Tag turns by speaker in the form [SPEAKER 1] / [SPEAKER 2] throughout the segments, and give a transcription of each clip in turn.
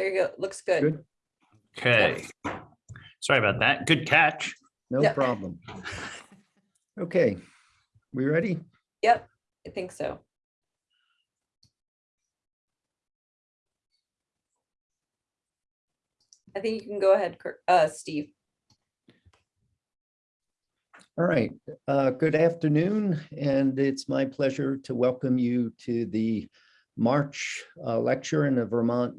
[SPEAKER 1] There you go. Looks good.
[SPEAKER 2] Good,
[SPEAKER 3] Okay. Sorry about that. Good catch.
[SPEAKER 2] no
[SPEAKER 1] Yeah.
[SPEAKER 2] problem. Okay, we ready?
[SPEAKER 1] Yep, I think so. I think you can go ahead, Kurt- uh, Steve.
[SPEAKER 2] All right, uh, good afternoon, and it's my pleasure to welcome you to the March uh, lecture in the Vermont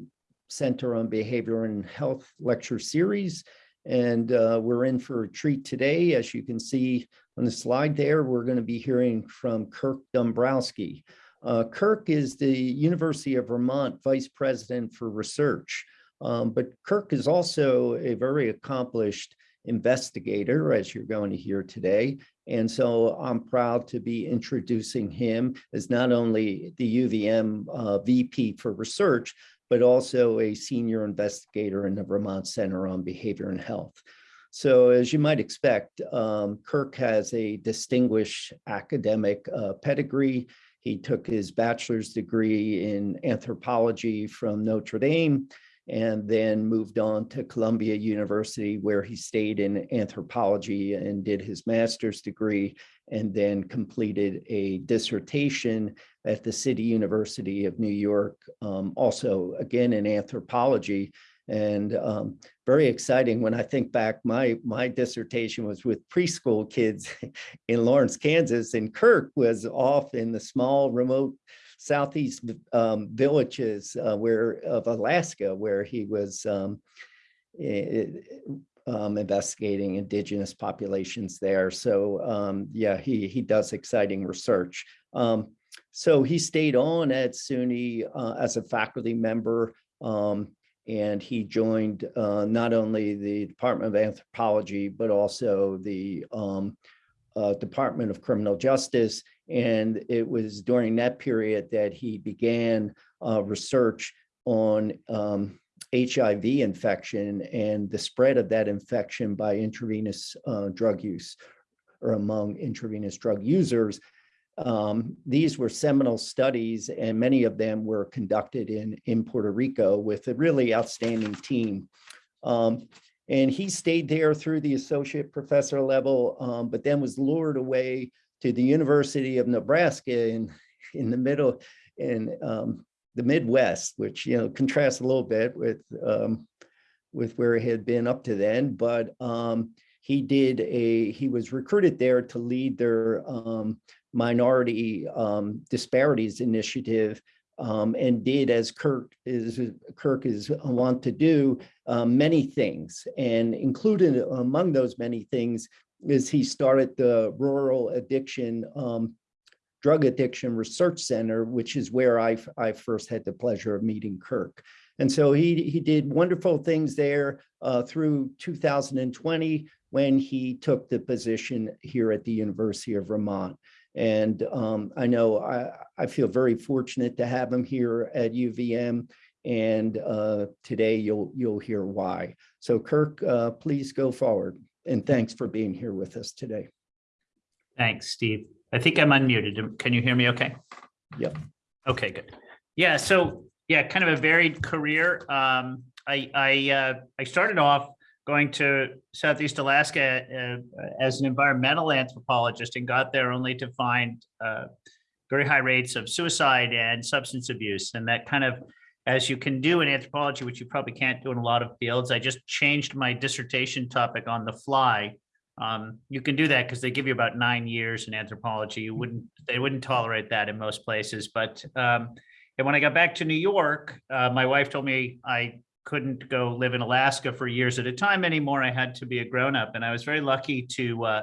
[SPEAKER 2] Center on Behavior and Health Lecture Series. And uh, we're in for a treat today. As you can see on the slide there, we're going to be hearing from Kirk Dombrowski. Uh, Kirk is the University of Vermont Vice President for Research. Um, but Kirk is also a very accomplished investigator, as you're going to hear today. And so I'm proud to be introducing him as not only the UVM uh, VP for research, but also a senior investigator in the Vermont Center on Behavior and Health. So as you might expect, um, Kirk has a distinguished academic uh, pedigree. He took his bachelor's degree in anthropology from Notre Dame and then moved on to Columbia University where he stayed in anthropology and did his master's degree and then completed a dissertation at the City University of New York, um, also again in anthropology. And um, very exciting when I think back, my, my dissertation was with preschool kids in Lawrence, Kansas, and Kirk was off in the small remote southeast um, villages uh, where of Alaska, where he was um, eh, um, investigating indigenous populations there. So um, yeah, he he does exciting research. Um, so he stayed on at SUNY uh, as a faculty member. Um, and he joined uh, not only the Department of Anthropology, but also the uh, Department of Criminal Justice. And it was during that period that he began uh, research on um, HIV infection and the spread of that infection by intravenous uh, drug use or among intravenous drug users. Um, these were seminal studies and many of them were conducted in, in Puerto Rico with a really outstanding team. Um, and he stayed there through the associate professor level, um, but then was lured away to the University of Nebraska in, in the middle, in um, the Midwest, which, you know, contrasts a little bit with, um, with where he had been up to then. But um, he did a, he was recruited there to lead their um, minority um, disparities initiative um, and did as Kirk is Kirk is want to do um, many things and included among those many things is he started the rural addiction um, drug addiction research center which is where I, I first had the pleasure of meeting Kirk and so he he did wonderful things there uh, through 2020 when he took the position here at the University of Vermont and um, I know I, I feel very fortunate to have him here at UVM. And uh, today you'll you'll hear why. So Kirk, uh, please go forward. And thanks for being here with us today.
[SPEAKER 3] Thanks, Steve. I think I'm unmuted. Can you hear me okay?
[SPEAKER 2] Yep.
[SPEAKER 3] Okay, good. Yeah, so yeah, kind of a varied career. Um, I I uh, I started off going to Southeast Alaska uh, as an environmental anthropologist and got there only to find uh, very high rates of suicide and substance abuse. And that kind of, as you can do in anthropology, which you probably can't do in a lot of fields, I just changed my dissertation topic on the fly. Um, you can do that because they give you about nine years in anthropology. You wouldn't, they wouldn't tolerate that in most places. But, um, and when I got back to New York, uh, my wife told me I couldn't go live in Alaska for years at a time anymore. I had to be a grown up. And I was very lucky to uh,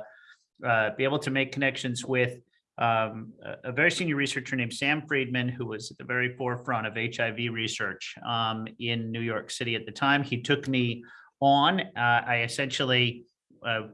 [SPEAKER 3] uh, be able to make connections with um, a, very senior researcher named Sam Friedman, who was at the very forefront of HIV research um, in New York City at the time. He took me on. Uh, I essentially uh,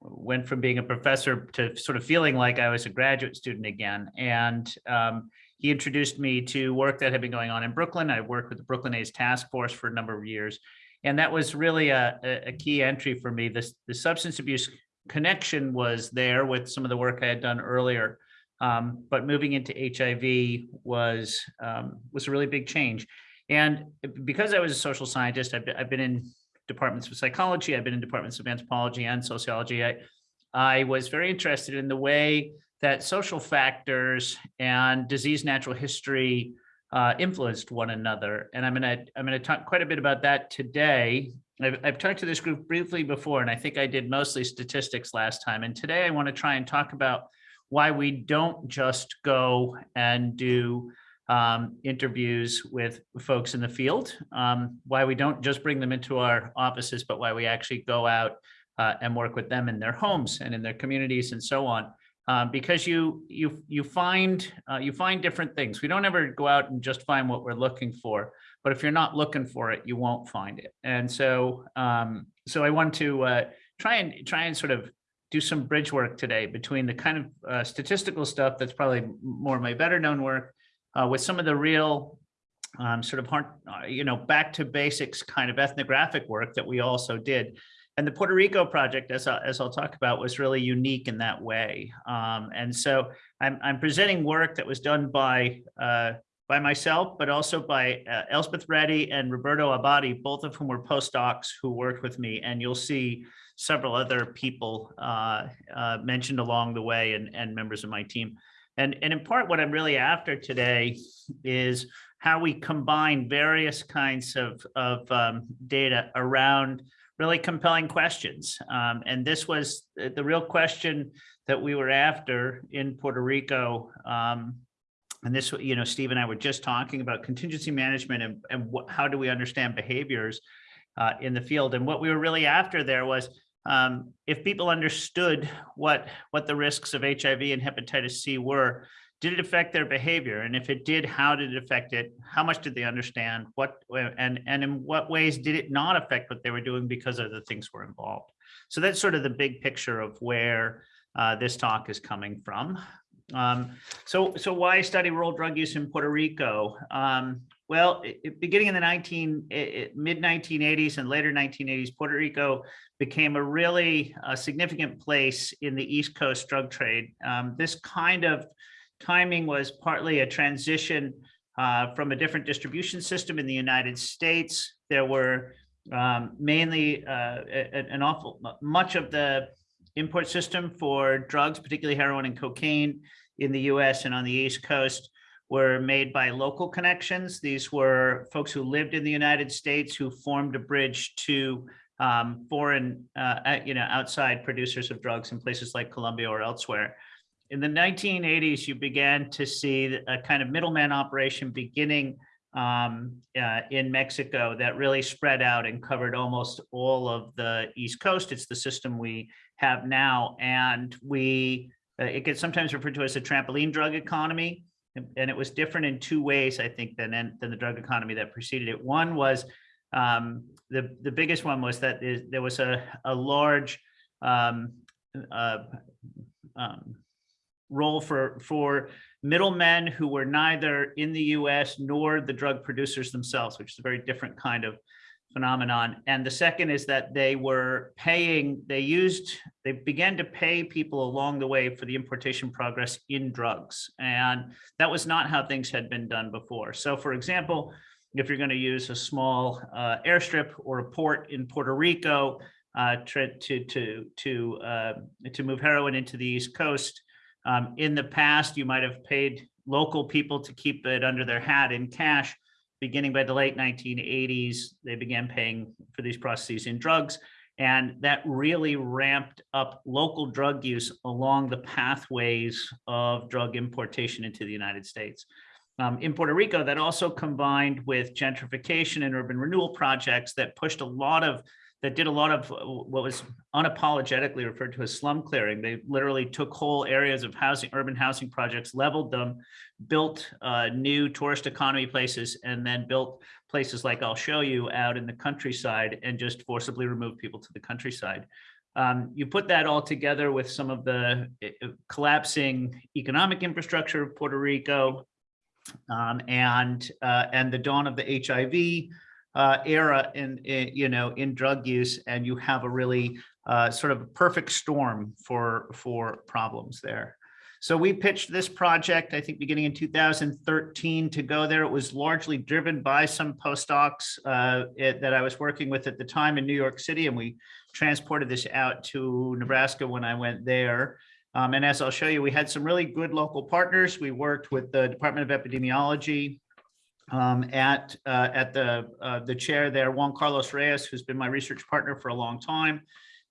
[SPEAKER 3] went from being a professor to sort of feeling like I was a graduate student again. And um, he introduced me to work that had been going on in Brooklyn. I worked with the Brooklyn AIDS Task Force for a number of years. And that was really a, a key entry for me. This, the substance abuse connection was there with some of the work I had done earlier. Um, but moving into HIV was, um, was a really big change. And because I was a social scientist, I've been, I've been in departments of psychology, I've been in departments of anthropology and sociology. I, I was very interested in the way that social factors and disease natural history uh, influenced one another. And I'm gonna, I'm gonna talk quite a bit about that today. I've, I've talked to this group briefly before, and I think I did mostly statistics last time. And today I want to try and talk about why we don't just go and do um, interviews with folks in the field, um, why we don't just bring them into our offices, but why we actually go out uh, and work with them in their homes and in their communities and so on. Uh, because you you you find uh, you find different things. We don't ever go out and just find what we're looking for, but if you're not looking for it, you won't find it. And so um, so I want to uh, try and try and sort of do some bridge work today between the kind of uh, statistical stuff that's probably more of my better known work uh, with some of the real um, sort of hard, uh, you know, back to basics kind of ethnographic work that we also did. And the Puerto Rico project, as, I, as I'll talk about, was really unique in that way. Um, and so I'm, I'm presenting work that was done by uh, by myself, but also by uh, Elspeth Ready and Roberto Abadie, both of whom were postdocs who worked with me. And you'll see several other people uh, uh, mentioned along the way and, and members of my team. And, and in part, what I'm really after today is how we combine various kinds of, of um, data around really compelling questions. Um, and this was the real question that we were after in Puerto Rico. Um, and this, you know, Steve and I were just talking about contingency management and, and how do we understand behaviors uh, in the field. And what we were really after there was um, if people understood what, what the risks of HIV and hepatitis C were, did it affect their behavior? And if it did, how did it affect it? How much did they understand? What and and in what ways did it not affect what they were doing because other things were involved? So that's sort of the big picture of where uh, this talk is coming from. Um, so so why study rural drug use in Puerto Rico? Um, well, it, beginning in the 19 it, mid 1980s and later 1980s, Puerto Rico became a really uh, significant place in the East Coast drug trade. Um, this kind of timing was partly a transition uh, from a different distribution system in the United States. There were um, mainly uh, an awful much of the import system for drugs, particularly heroin and cocaine in the US and on the East Coast were made by local connections. These were folks who lived in the United States who formed a bridge to um, foreign, uh, you know, outside producers of drugs in places like Colombia or elsewhere in the 1980s, you began to see a kind of middleman operation beginning um, uh, in Mexico that really spread out and covered almost all of the East Coast. It's the system we have now. And we, uh, it gets sometimes referred to as a trampoline drug economy. And it was different in two ways, I think, than, than the drug economy that preceded it. One was um, the, the biggest one was that there was a, a large um, uh, um, role for for middlemen who were neither in the US nor the drug producers themselves, which is a very different kind of phenomenon. And the second is that they were paying, they used, they began to pay people along the way for the importation progress in drugs. And that was not how things had been done before. So for example, if you're going to use a small uh, airstrip or a port in Puerto Rico uh, to, to, to, to, uh, to move heroin into the East Coast, um, in the past, you might have paid local people to keep it under their hat in cash. Beginning by the late 1980s, they began paying for these processes in drugs. And that really ramped up local drug use along the pathways of drug importation into the United States. Um, in Puerto Rico, that also combined with gentrification and urban renewal projects that pushed a lot of that did a lot of uh, what was unapologetically referred to as slum clearing. They literally took whole areas of housing, urban housing projects, leveled them, built uh, new tourist economy places, and then built places like I'll show you out in the countryside and just forcibly removed people to the countryside. Um, you put that all together with some of the uh, collapsing economic infrastructure of Puerto Rico um, and, uh, and the dawn of the HIV uh, era in, in, you know in drug use, and you have a really uh, sort of perfect storm for for problems there. So we pitched this project, I think, beginning in 2013 to go there. It was largely driven by some postdocs uh, it- that I was working with at the time in New York City, and we transported this out to Nebraska when I went there. Um, And as I'll show you, we had some really good local partners. We worked with the Department of Epidemiology, um, at, uh, at the, uh, the chair there, Juan Carlos Reyes, who's been my research partner for a long time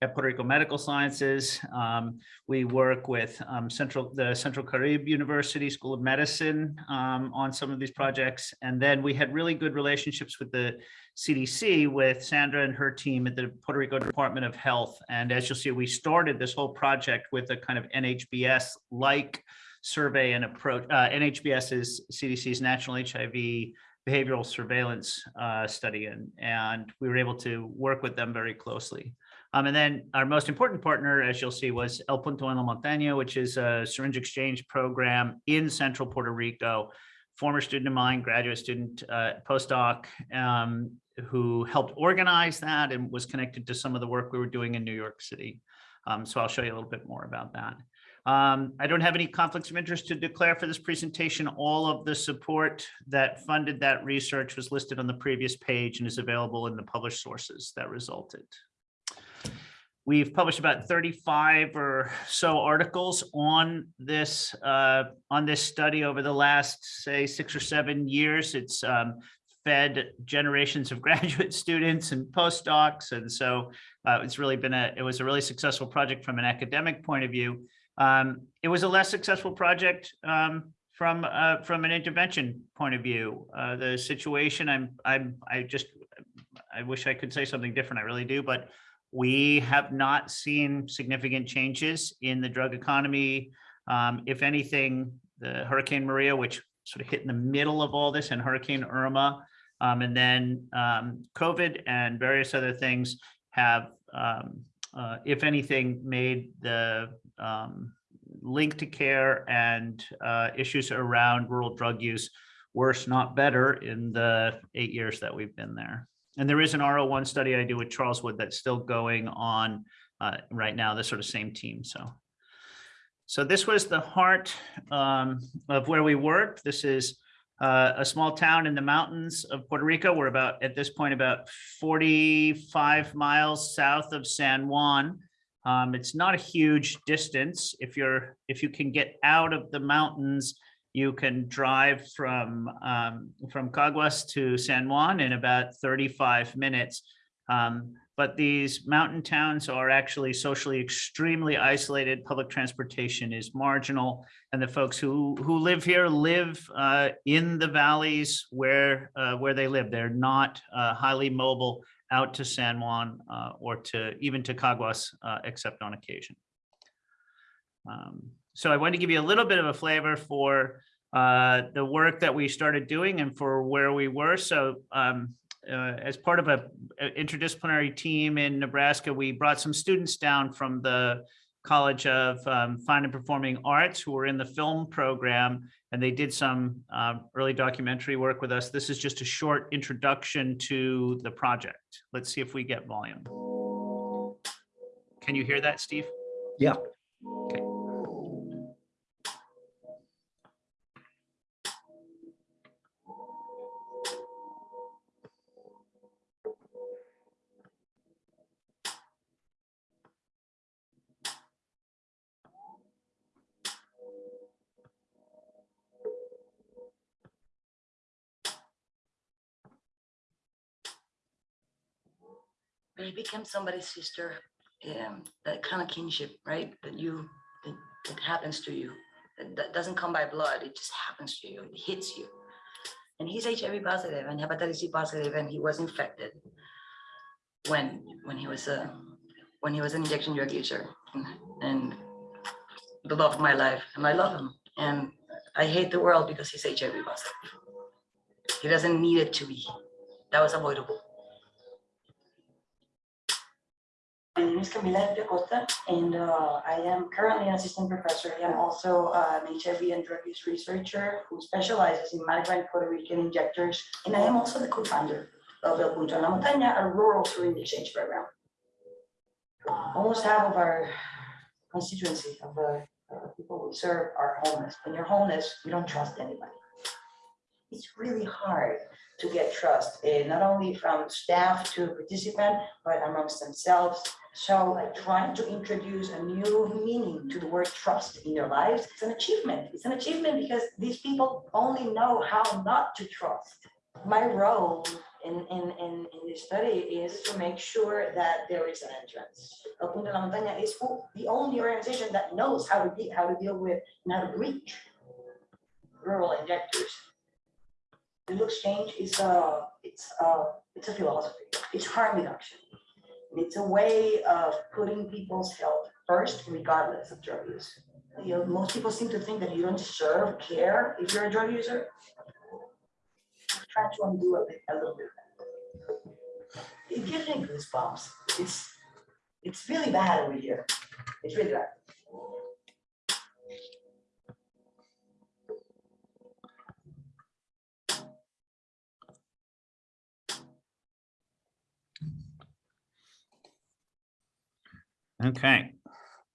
[SPEAKER 3] at Puerto Rico Medical Sciences. Um, we work with, um, Central, the Central Carib University School of Medicine, um, on some of these projects. And then we had really good relationships with the CDC with Sandra and her team at the Puerto Rico Department of Health. And as you'll see, we started this whole project with a kind of NHBS-like survey and approach. Uh, NHBS is CDC's National HIV Behavioral Surveillance uh, Study, and, and we were able to work with them very closely. Um, and then our most important partner, as you'll see, was El Punto en la Montaña, which is a syringe exchange program in central Puerto Rico. Former student of mine, graduate student, uh, postdoc, um, who helped organize that and was connected to some of the work we were doing in New York City. Um, so I'll show you a little bit more about that. Um, I don't have any conflicts of interest to declare for this presentation. All of the support that funded that research was listed on the previous page and is available in the published sources that resulted. We've published about 35 or so articles on this uh, on this study over the last, say, six or seven years. It's um, fed generations of graduate students and postdocs. And so uh, it's really been a, it was a really successful project from an academic point of view. Um, it was a less successful project um, from uh, from an intervention point of view. Uh, the situation, I'm I'm I just I wish I could say something different. I really do, but we have not seen significant changes in the drug economy. Um, if anything, the Hurricane Maria, which sort of hit in the middle of all this, and Hurricane Irma, um, and then um, COVID and various other things have, um, uh, if anything, made the um, link to care and uh, issues around rural drug use worse, not better in the eight years that we've been there. And there is an R01 study I do with Charles Wood that's still going on uh, right now, the sort of same team. So, so this was the heart um, of where we worked. This is uh, a small town in the mountains of Puerto Rico. We're about, at this point, about 45 miles south of San Juan. Um, it's not a huge distance. If you're, if you can get out of the mountains, you can drive from, um, from Caguas to San Juan in about 35 minutes. Um, but these mountain towns are actually socially extremely isolated. Public transportation is marginal. And the folks who, who live here live uh, in the valleys where, uh, where they live. They're not uh, highly mobile out to San Juan uh, or to even to Caguas, uh, except on occasion. Um, so I wanted to give you a little bit of a flavor for uh, the work that we started doing and for where we were. So um, uh, as part of a, a interdisciplinary team in Nebraska, we brought some students down from the College of um, Fine and Performing Arts who were in the film program, and they did some uh, early documentary work with us. This is just a short introduction to the project. Let's see if we get volume. Can you hear that, Steve?
[SPEAKER 2] Yeah.
[SPEAKER 3] Okay.
[SPEAKER 4] You become somebody's sister, um, that kind of kinship, right? That you, that, that happens to you. That, that doesn't come by blood. It just happens to you. It hits you. And he's HIV positive and hepatitis C positive, and he was infected when when he was a when he was an injection drug user, and, and the love of my life, and I love him, and I hate the world because he's HIV positive. He doesn't need it to be. That was avoidable. My name is Camila Acosta, and uh, I am currently an assistant professor. I am also uh, an HIV and drug use researcher who specializes in migrant Puerto Rican injectors. And I am also the co-founder of El Punto en la Montaña, a rural syringe exchange program. Almost half of our constituency of the uh, people we serve are homeless. When you're homeless, you don't trust anybody. It's really hard to get trust, eh, not only from staff to participant, but amongst themselves. So like trying to introduce a new meaning to the word trust in their lives, it's an achievement. It's an achievement because these people only know how not to trust. My role in, in, in, in this study is to make sure that there is an entrance. El Punto de la Montaña is the only organization that knows how to how to deal with, and how to reach rural injectors. Look exchange is a, it's a, it's a philosophy, it's harm reduction. It's a way of putting people's health first regardless of drug use. You know, most people seem to think that you don't deserve care if you're a drug user. Try to undo a bit, a little bit. It gives me goosebumps. It's, it's really bad over here. It's really bad.
[SPEAKER 3] Okay.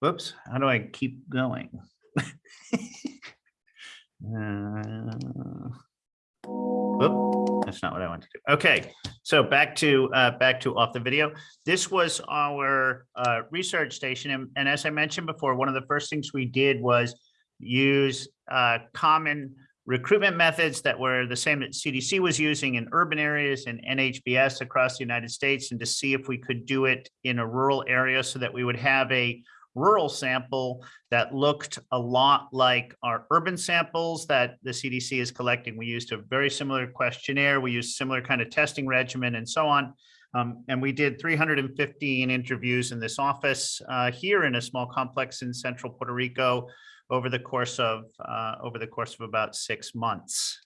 [SPEAKER 3] Whoops, how do I keep going? Uh, that's not what I wanted to do. Okay, so back to, uh, back to off the video. This was our, uh, research station. And, and as I mentioned before, one of the first things we did was use, uh, common recruitment methods that were the same that CDC was using in urban areas and NHBS across the United States and to see if we could do it in a rural area so that we would have a rural sample that looked a lot like our urban samples that the CDC is collecting. We used a very similar questionnaire. We used similar kind of testing regimen and so on. Um, and we did 315 interviews in this office uh, here in a small complex in central Puerto Rico over the course of uh, over the course of about six months.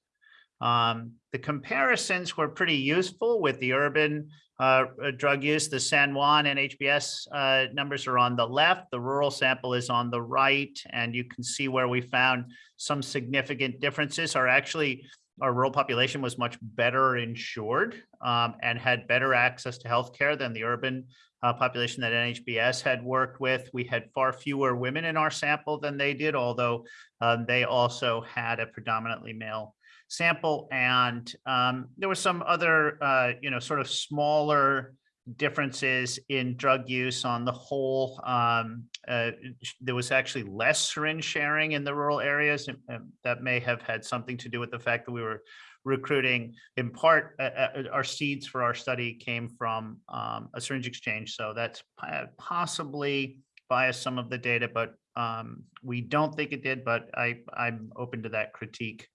[SPEAKER 3] Um, the comparisons were pretty useful with the urban uh, uh, drug use. The San Juan NHBS uh, numbers are on the left. The rural sample is on the right, and you can see where we found some significant differences. Are actually our rural population was much better insured um, and had better access to healthcare than the urban uh, population that NHBS had worked with. We had far fewer women in our sample than they did, although um, they also had a predominantly male sample. And um, there were some other, uh, you know, sort of smaller differences in drug use on the whole. Um, uh, there was actually less syringe sharing in the rural areas. and That may have had something to do with the fact that we were recruiting in part, uh, uh, our seeds for our study came from um, a syringe exchange. So that's possibly biased some of the data, but um, we don't think it did, but I, I'm open to that critique.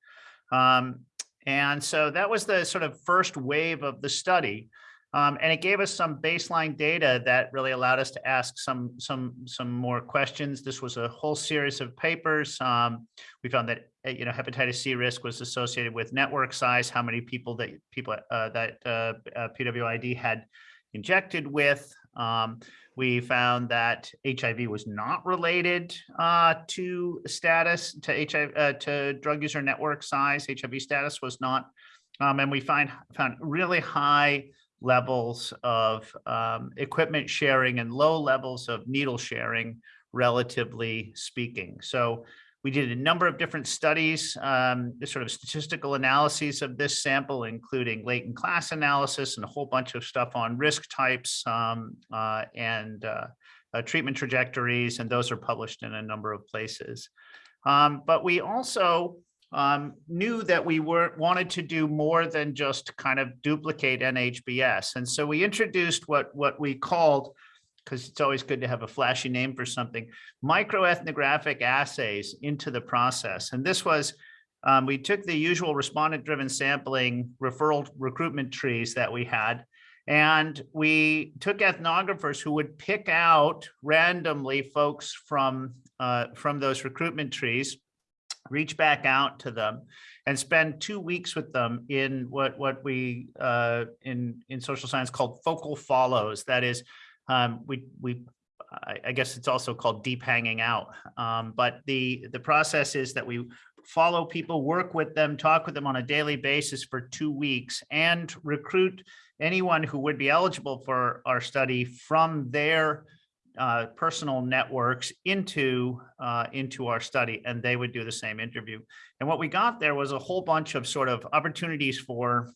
[SPEAKER 3] Um, and so that was the sort of first wave of the study. Um, and it gave us some baseline data that really allowed us to ask some some some more questions. This was a whole series of papers. Um, we found that uh, you know hepatitis C risk was associated with network size, how many people that people uh, that uh, uh, PWID had injected with. Um, we found that HIV was not related uh, to status to HIV uh, to drug user network size. HIV status was not, um, and we find found really high levels of um, equipment sharing and low levels of needle sharing, relatively speaking. So we did a number of different studies, um, sort of statistical analyses of this sample, including latent class analysis and a whole bunch of stuff on risk types um, uh, and uh, uh, treatment trajectories, and those are published in a number of places. Um, but we also um, knew that we were wanted to do more than just kind of duplicate NHBS. And so we introduced what, what we called, because it's always good to have a flashy name for something, microethnographic assays into the process. And this was, um, we took the usual respondent-driven sampling referral recruitment trees that we had, and we took ethnographers who would pick out randomly folks from, uh, from those recruitment trees, reach back out to them and spend two weeks with them in what what we uh, in in social science called focal follows. That is, um, we we I, guess it's also called deep hanging out. Um, but the the process is that we follow people, work with them, talk with them on a daily basis for two weeks, and recruit anyone who would be eligible for our study from their uh, personal networks into uh, into our study, and they would do the same interview. And what we got there was a whole bunch of sort of opportunities for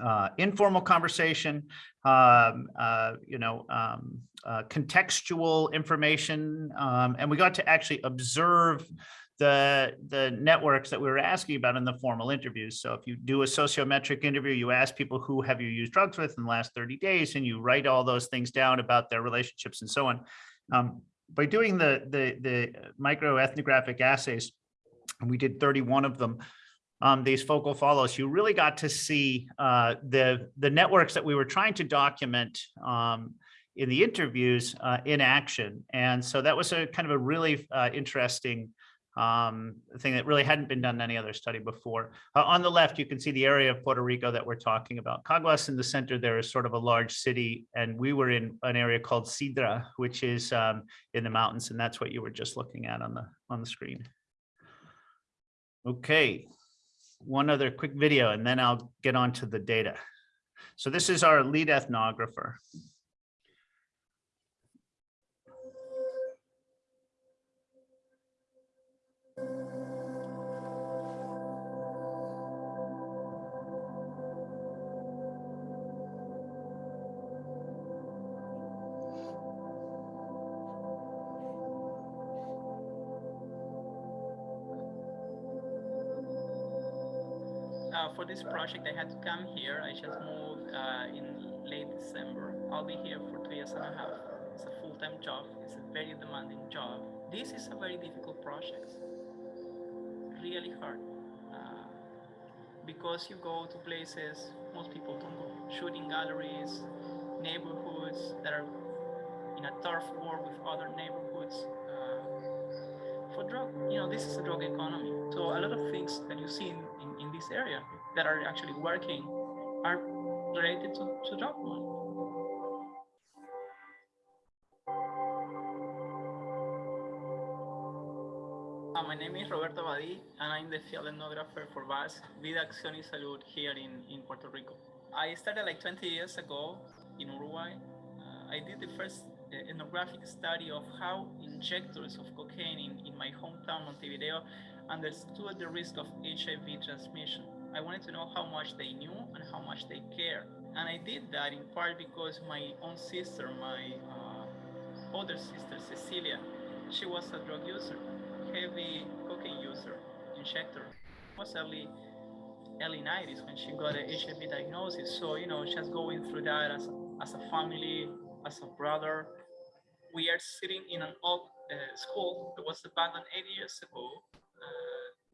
[SPEAKER 3] uh, informal conversation, um, uh, you know, um, uh, contextual information, um, and we got to actually observe the the networks that we were asking about in the formal interviews. So if you do a sociometric interview, you ask people who have you used drugs with in the last 30 days, and you write all those things down about their relationships and so on. Um, by doing the the the microethnographic assays, and we did 31 of them. Um, these focal follows, you really got to see uh, the the networks that we were trying to document um, in the interviews uh, in action, and so that was a kind of a really uh, interesting um, thing that really hadn't been done in any other study before. Uh, on the left, you can see the area of Puerto Rico that we're talking about. Caguas in the center, there is sort of a large city, and we were in an area called Cidra, which is um, in the mountains, and that's what you were just looking at on the on the screen. Okay, one other quick video, and then I'll get on to the data. So this is our lead ethnographer.
[SPEAKER 5] Uh, for this project, I had to come here. I just moved uh, in late December. I'll be here for two years and a half. It's a full-time job. It's a very demanding job. This is a very difficult project. Really hard. Uh, because you go to places most people don't go. Shooting galleries, neighborhoods that are in a turf war with other neighborhoods. Uh, for drug, you know, this is a drug economy. So a lot of things that you see in, in, this area that are actually working are related to, to drug money. Uh, my name is Roberto Abadie, and I'm the field ethnographer for VAS, Vida Acción y Salud, here in, in Puerto Rico. I started like 20 years ago in Uruguay. Uh, I did the first uh, ethnographic study of how injectors of cocaine in, in my hometown, Montevideo, understood the risk of HIV transmission. I wanted to know how much they knew and how much they care. And I did that in part because my own sister, my uh, older sister, Cecilia, she was a drug user, heavy cocaine user, injector. It was early, early 90s when she got a HIV diagnosis. So, you know, just going through that as as a family, as a brother. We are sitting in an old uh, school that was abandoned eight years ago.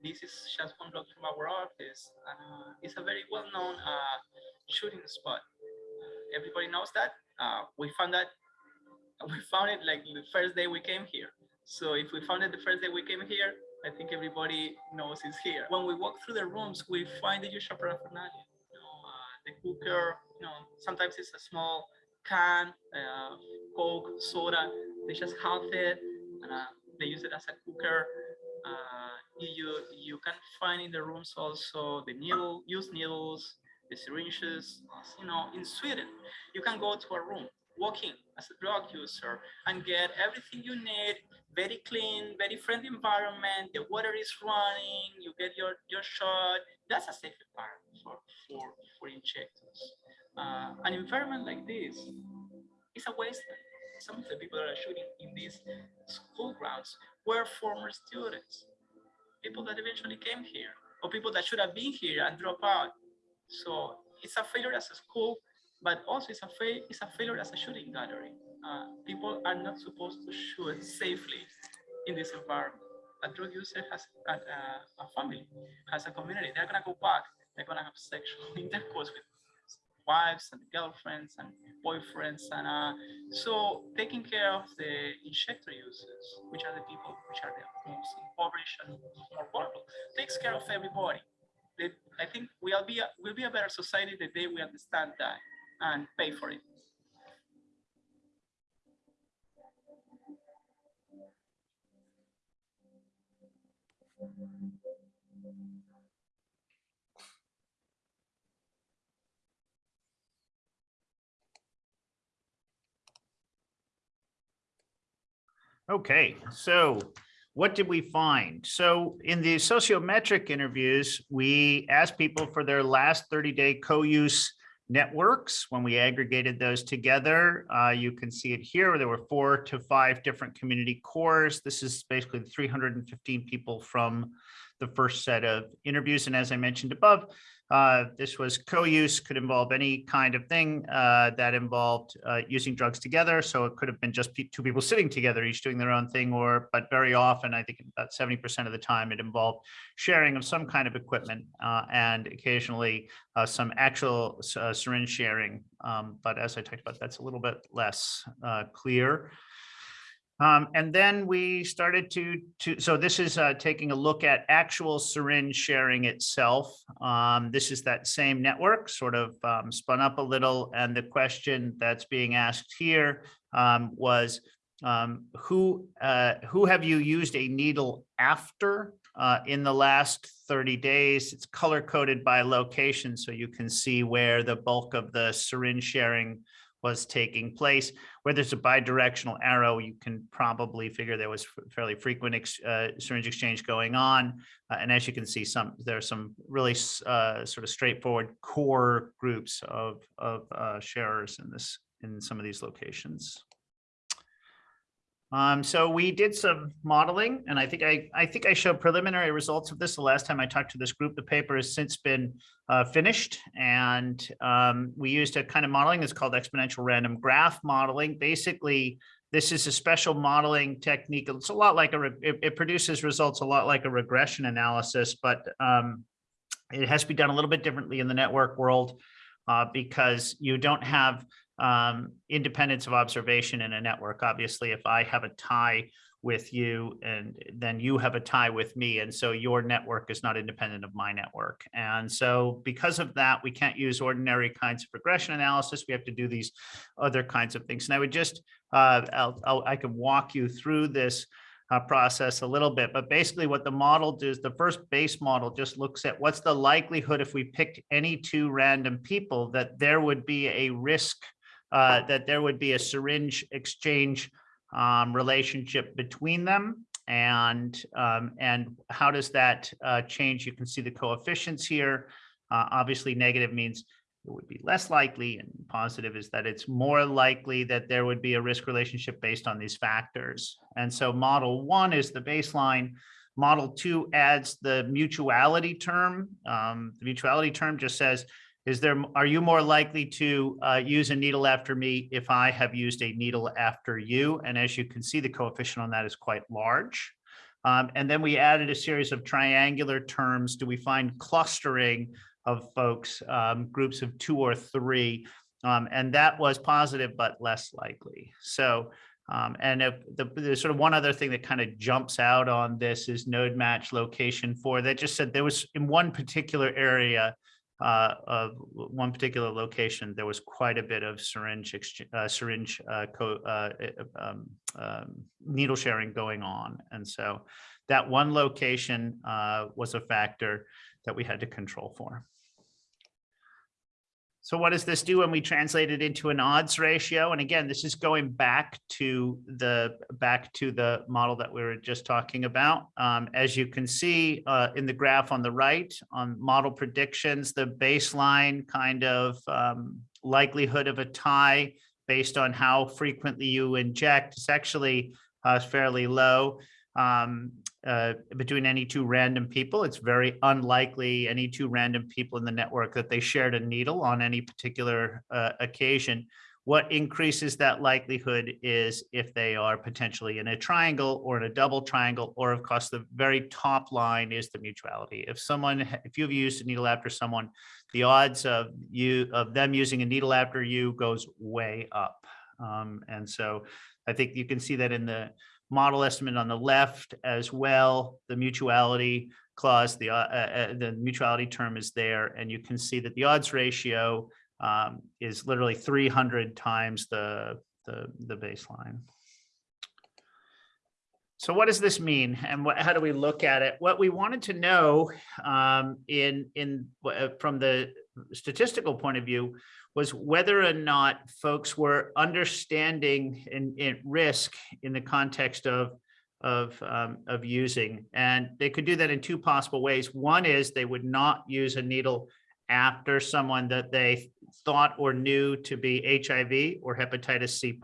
[SPEAKER 5] This is just one block from our office. Uh, it's a very well-known uh, shooting spot. Everybody knows that. Uh, we found that. We found it like the first day we came here. So if we found it the first day we came here, I think everybody knows it's here. When we walk through the rooms, we find the usual paraphernalia. You know, uh, the cooker. You know, sometimes it's a small can, uh, Coke, soda. They just half it and uh, they use it as a cooker. Uh, you you can find in the rooms also the needle, used needles, the syringes. You know, in Sweden, you can go to a room, walk in as a drug user, and get everything you need. Very clean, very friendly environment. The water is running. You get your your shot. That's a safe environment for for for injectors. Uh, an environment like this is a wasteland. Some of the people that are shooting in these school grounds were former students, people that eventually came here, or people that should have been here and dropped out. So it's a failure as a school, but also it's a, fa it's a failure as a shooting gallery. Uh, people are not supposed to shoot safely in this environment. A drug user has a, a, a family, has a community. They're gonna go back. They're gonna have sexual intercourse with wives and girlfriends and boyfriends and uh, so taking care of the injector users which are the people which are the most impoverished and more vulnerable takes care of everybody. I think we'll be a, we'll be a better society the day we understand that and pay for it
[SPEAKER 3] Okay, so what did we find? So in the sociometric interviews, we asked people for their last 30-day co-use networks. When we aggregated those together, uh, you can see it here. There were four to five different community cores. This is basically 315 people from the first set of interviews. And as I mentioned above, uh, this was co-use, could involve any kind of thing uh, that involved uh, using drugs together. So it could have been just two people sitting together, each doing their own thing, or but very often, I think about 70% of the time, it involved sharing of some kind of equipment uh, and occasionally uh, some actual syringe sharing. Um, But as I talked about, that's a little bit less clear. Um, and then we started to, to, so this is, uh, taking a look at actual syringe sharing itself. Um, this is that same network sort of, um, spun up a little. And the question that's being asked here, um, was, um, who, uh, who have you used a needle after, uh, in the last thirty days? It's color coded by location, so you can see where the bulk of the syringe sharing was taking place where there's a bidirectional arrow, you can probably figure there was fairly frequent ex- uh, syringe exchange going on. Uh, And as you can see, some, there are some really uh, sort of straightforward core groups of, of uh, sharers in this, in some of these locations. Um, so we did some modeling and I think I, I think I showed preliminary results of this the last time I talked to this group. The paper has since been uh, finished and um, we used a kind of modeling that's called exponential random graph modeling. Basically, this is a special modeling technique. It's a lot like a, it, it produces results a lot like a regression analysis, but um, it has to be done a little bit differently in the network world uh, because you don't have um, independence of observation in a network. Obviously, if I have a tie with you and then you have a tie with me. And so your network is not independent of my network. And so because of that, we can't use ordinary kinds of regression analysis. We have to do these other kinds of things. And I would just, uh, I'll, I'll, I can walk you through this uh, process a little bit, but basically what the model does, the first base model just looks at what's the likelihood if we picked any two random people that there would be a risk uh, that there would be a syringe exchange um, relationship between them. And, um, and how does that uh, change? You can see the coefficients here. Uh, obviously, negative means it would be less likely and positive is that it's more likely that there would be a risk relationship based on these factors. And so model one is the baseline. Model two adds the mutuality term. Um, the mutuality term just says, is there, are you more likely to uh, use a needle after me if I have used a needle after you? And as you can see, the coefficient on that is quite large. Um, and then we added a series of triangular terms. Do we find clustering of folks, um, groups of two or three? Um, and that was positive, but less likely. So, um, and if the, there's sort of one other thing that kind of jumps out on this is node match location four. That just said there was in one particular area uh, of one particular location, there was quite a bit of syringe, uh, syringe, uh, co- uh, um, um, needle sharing going on. And so that one location, uh, was a factor that we had to control for. So what does this do when we translate it into an odds ratio? And again, this is going back to the back to the model that we were just talking about. Um, as you can see uh, in the graph on the right on model predictions, the baseline kind of um, likelihood of a tie based on how frequently you inject is actually uh, fairly low um, uh, between any two random people. It's very unlikely any two random people in the network that they shared a needle on any particular uh, occasion. What increases that likelihood is if they are potentially in a triangle or in a double triangle, or of course, the very top line is the mutuality. If someone, if you've used a needle after someone, the odds of you, of them using a needle after you goes way up. Um, and so I think you can see that in the model estimate on the left as well. The mutuality clause, the, uh, uh, the mutuality term is there, and you can see that the odds ratio um, is literally 300 times the, the, the baseline. So what does this mean and what, how do we look at it? What we wanted to know um, in, in, uh, from the statistical point of view was whether or not folks were understanding and at risk in the context of of um, of using. And they could do that in two possible ways. One is they would not use a needle after someone that they thought or knew to be HIV or hepatitis C.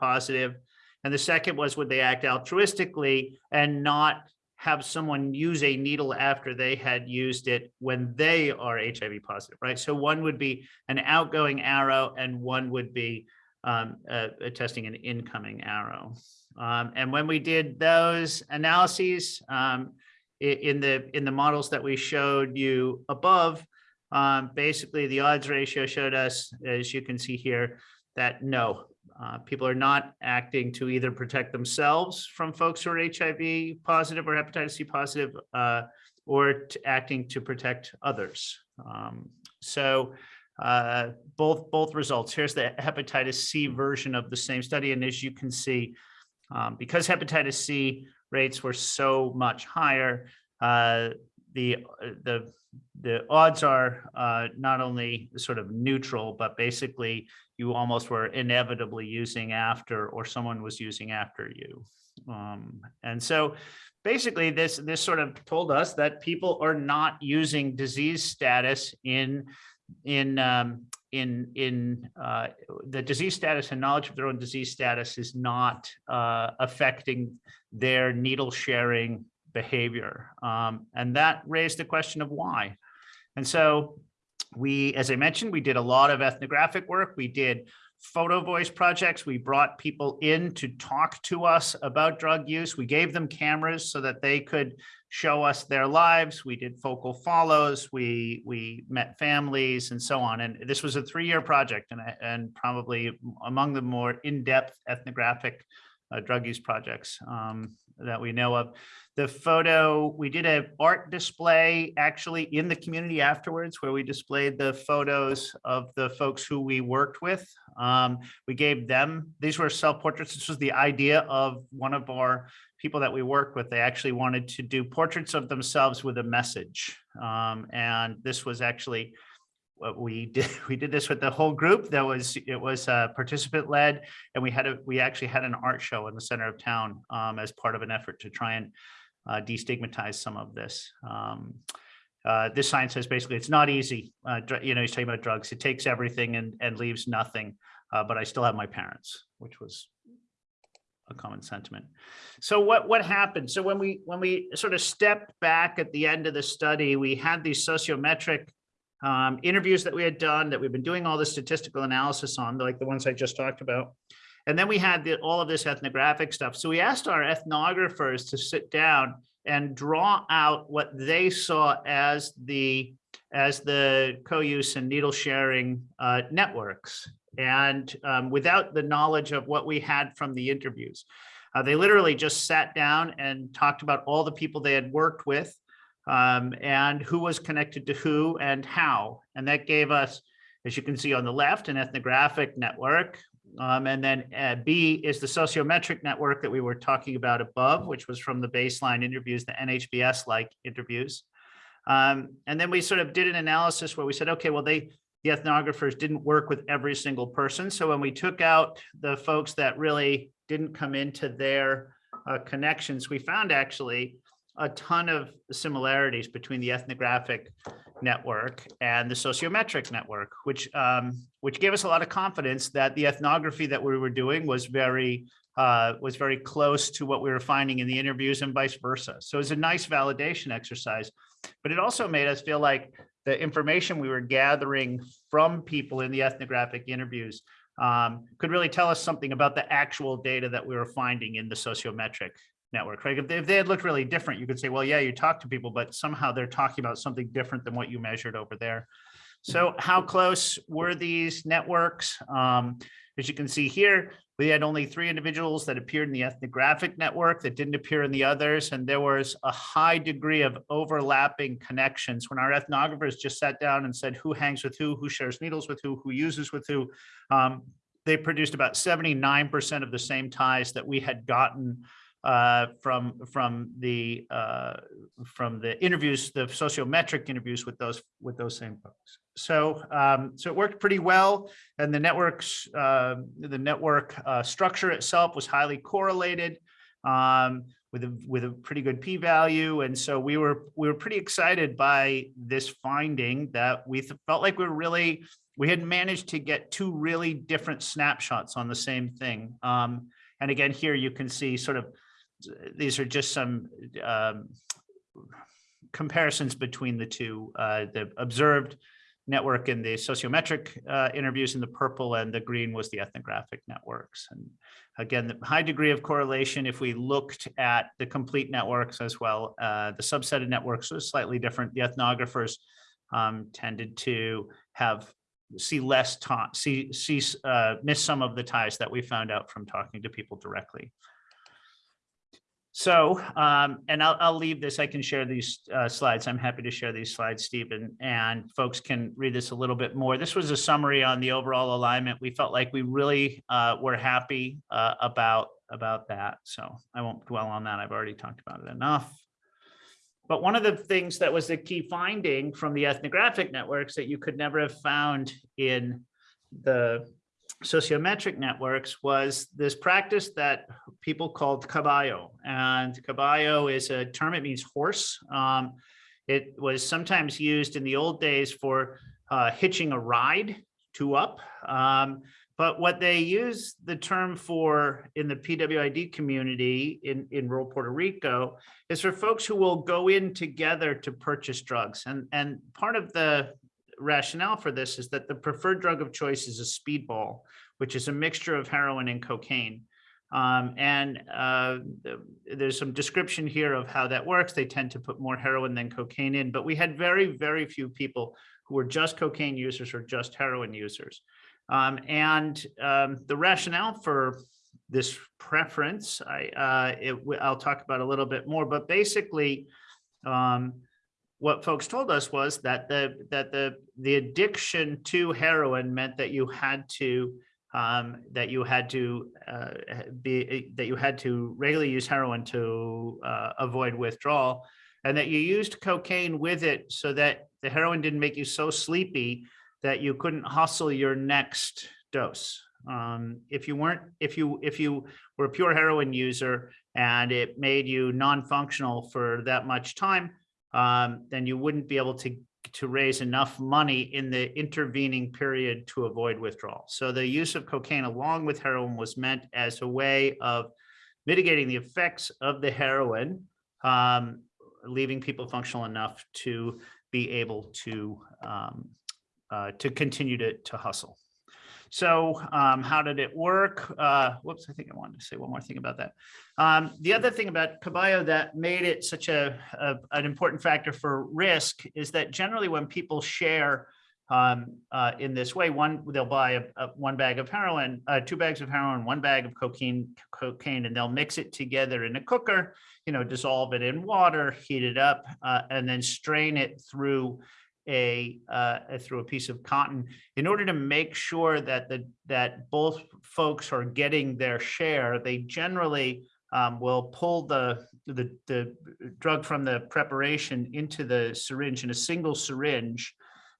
[SPEAKER 3] And the second was would they act altruistically and not have someone use a needle after they had used it when they are HIV positive, right? So one would be an outgoing arrow and one would be um, uh, testing an incoming arrow. Um, and when we did those analyses um, in the in the models that we showed you above, um, basically the odds ratio showed us, as you can see here, that no, uh, people are not acting to either protect themselves from folks who are HIV positive or hepatitis C positive, uh, or acting to protect others. Um, so uh, both both results. Here's the hepatitis C version of the same study, and as you can see, um, because hepatitis C rates were so much higher, uh, the the the odds are uh, not only sort of neutral, but basically you almost were inevitably using after, or someone was using after you. Um, and so basically this, this sort of told us that people are not using disease status in, in, um, in, in uh, the disease status and knowledge of their own disease status is not uh, affecting their needle sharing behavior. Um, and that raised the question of why. And so we, as I mentioned, we did a lot of ethnographic work. We did photo voice projects. We brought people in to talk to us about drug use. We gave them cameras so that they could show us their lives. We did focal follows. We we met families and so on. And this was a three-year project and, and probably among the more in-depth ethnographic uh, drug use projects um, that we know of the photo, we did a art display actually in the community afterwards where we displayed the photos of the folks who we worked with. Um, we gave them, these were self-portraits. This was the idea of one of our people that we worked with. They actually wanted to do portraits of themselves with a message. Um, and this was actually what we did. We did this with the whole group. That was, it was uh, participant led and we had a, we actually had an art show in the center of town um, as part of an effort to try and uh, destigmatize some of this. Um, uh, this sign says basically it's not easy. Uh, you know, he's talking about drugs. It takes everything and, and leaves nothing. Uh, but I still have my parents, which was a common sentiment. So what what happened? So when we when we sort of stepped back at the end of the study, we had these sociometric um, interviews that we had done that we've been doing all the statistical analysis on, like the ones I just talked about. And then we had the, all of this ethnographic stuff. So we asked our ethnographers to sit down and draw out what they saw as the as the co-use and needle sharing uh, networks. And um, without the knowledge of what we had from the interviews, uh, they literally just sat down and talked about all the people they had worked with um, and who was connected to who and how. And that gave us, as you can see on the left, an ethnographic network um, and then uh, B is the sociometric network that we were talking about above, which was from the baseline interviews, the NHBS-like interviews. Um, and then we sort of did an analysis where we said, okay, well, they the ethnographers didn't work with every single person. So when we took out the folks that really didn't come into their uh, connections, we found actually a ton of similarities between the ethnographic network and the sociometric network, which um, which gave us a lot of confidence that the ethnography that we were doing was very uh, was very close to what we were finding in the interviews and vice versa. So it was a nice validation exercise, but it also made us feel like the information we were gathering from people in the ethnographic interviews um, could really tell us something about the actual data that we were finding in the sociometric network, right? If they, if they had looked really different, you could say, well, yeah, you talk to people, but somehow they're talking about something different than what you measured over there. So how close were these networks? Um, as you can see here, we had only three individuals that appeared in the ethnographic network that didn't appear in the others. And there was a high degree of overlapping connections when our ethnographers just sat down and said who hangs with who, who shares needles with who, who uses with who. Um, they produced about 79% of the same ties that we had gotten uh, from, from the, uh, from the interviews, the sociometric interviews with those, with those same folks. So, um, so it worked pretty well and the networks, uh, the network, uh, structure itself was highly correlated, um, with a, with a pretty good p-value. And so we were, we were pretty excited by this finding that we felt like we were really, we had managed to get two really different snapshots on the same thing. Um, and again, here you can see sort of, these are just some um, comparisons between the two, uh, the observed network and the sociometric uh, interviews in the purple and the green was the ethnographic networks. And again, the high degree of correlation, if we looked at the complete networks as well, uh, the subset of networks was slightly different. The ethnographers um, tended to have see less see see uh, miss some of the ties that we found out from talking to people directly. So, um, and I'll, I'll leave this, I can share these, uh, slides. I'm happy to share these slides, Stephen, and folks can read this a little bit more. This was a summary on the overall alignment. We felt like we really, uh, were happy, uh, about, about that. So I won't dwell on that. I've already talked about it enough. But one of the things that was the key finding from the ethnographic networks that you could never have found in the sociometric networks was this practice that people called caballo. And caballo is a term, it means horse. Um, it was sometimes used in the old days for uh, hitching a ride to up. Um, but what they use the term for in the PWID community in, in rural Puerto Rico is for folks who will go in together to purchase drugs. And, and part of the rationale for this is that the preferred drug of choice is a speedball, which is a mixture of heroin and cocaine. Um, and uh, there's some description here of how that works. They tend to put more heroin than cocaine in, but we had very, very few people who were just cocaine users or just heroin users. Um, and um, the rationale for this preference, I, uh, it, I'll talk about a little bit more, but basically, um, what folks told us was that the that the the addiction to heroin meant that you had to um, that you had to uh, be that you had to regularly use heroin to uh, avoid withdrawal, and that you used cocaine with it so that the heroin didn't make you so sleepy that you couldn't hustle your next dose. Um, if you weren't, if you if you were a pure heroin user and it made you non-functional for that much time, um, then you wouldn't be able to to raise enough money in the intervening period to avoid withdrawal. So the use of cocaine along with heroin was meant as a way of mitigating the effects of the heroin, um, leaving people functional enough to be able to um, uh, to continue to, to hustle. So um, how did it work? Uh, whoops, I think I wanted to say one more thing about that. Um, the other thing about Caballo that made it such a, a, an important factor for risk is that generally when people share um, uh, in this way, one they'll buy a, a one bag of heroin, uh, two bags of heroin, one bag of cocaine, cocaine, and they'll mix it together in a cooker. You know, dissolve it in water, heat it up, uh, and then strain it through a uh, through a piece of cotton in order to make sure that the that both folks are getting their share. They generally um, will pull the, the the drug from the preparation into the syringe in a single syringe,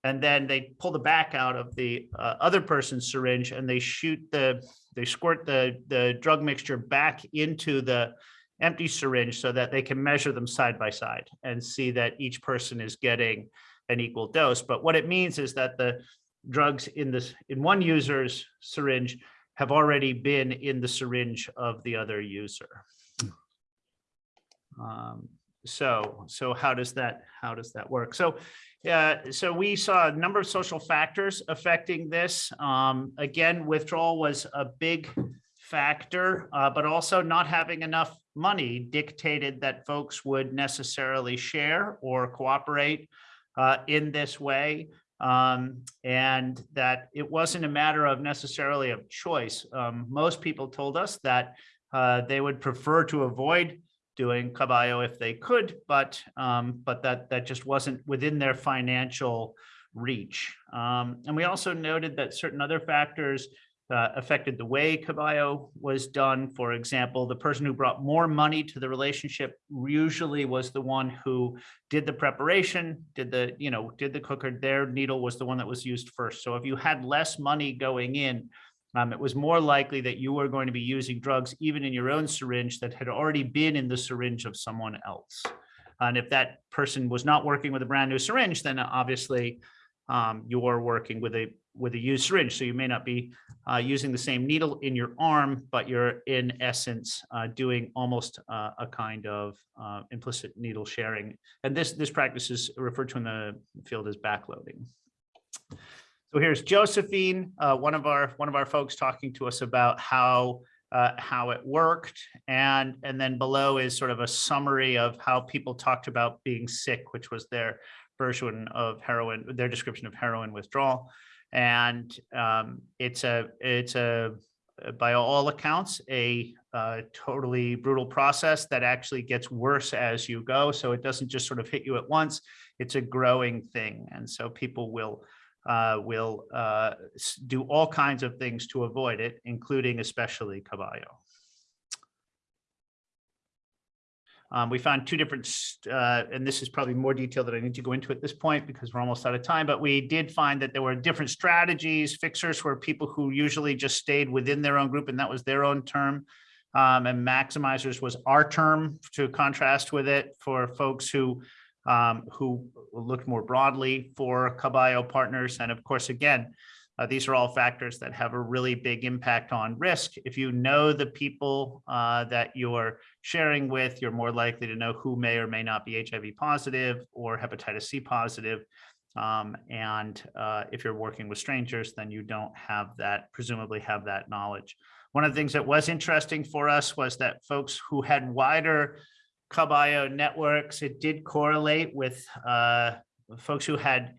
[SPEAKER 3] and then they pull the back out of the uh, other person's syringe and they shoot the they squirt the the drug mixture back into the empty syringe so that they can measure them side by side and see that each person is getting an equal dose. But what it means is that the drugs in this in one user's syringe have already been in the syringe of the other user. Um, so so how does that how does that work? So yeah, so we saw a number of social factors affecting this. Um, again, withdrawal was a big factor, uh, but also not having enough money dictated that folks would necessarily share or cooperate uh, in this way. Um, and that it wasn't a matter of necessarily of choice. Um, most people told us that uh, they would prefer to avoid doing caballo if they could, but um, but that that just wasn't within their financial reach. Um, and we also noted that certain other factors uh, affected the way Caballo was done. For example, the person who brought more money to the relationship usually was the one who did the preparation, did the, you know, did the cooker. Their needle was the one that was used first. So if you had less money going in, um, it was more likely that you were going to be using drugs even in your own syringe that had already been in the syringe of someone else. And if that person was not working with a brand new syringe, then obviously um, you're working with a with a used syringe. So you may not be uh, using the same needle in your arm, but you're in essence uh, doing almost uh, a kind of uh, implicit needle sharing. And this this practice is referred to in the field as backloading. So here's Josephine, uh, one of our one of our folks talking to us about how uh, how it worked. And, and then below is sort of a summary of how people talked about being sick, which was their version of heroin, their description of heroin withdrawal. And um, it's a, it's a, by all accounts, a uh, totally brutal process that actually gets worse as you go. So it doesn't just sort of hit you at once. It's a growing thing. And so people will uh, will uh, do all kinds of things to avoid it, including especially Caballo. Um, we found two different, uh, and this is probably more detail that I need to go into at this point because we're almost out of time, but we did find that there were different strategies. Fixers were people who usually just stayed within their own group and that was their own term. Um, and maximizers was our term to contrast with it for folks who um, who looked more broadly for Caballo partners. And of course, again, uh, these are all factors that have a really big impact on risk. If you know the people uh, that you're sharing with, you're more likely to know who may or may not be HIV positive or hepatitis C positive. Um, and uh, if you're working with strangers, then you don't have that, presumably have that knowledge. One of the things that was interesting for us was that folks who had wider Caballo networks, it did correlate with uh, folks who had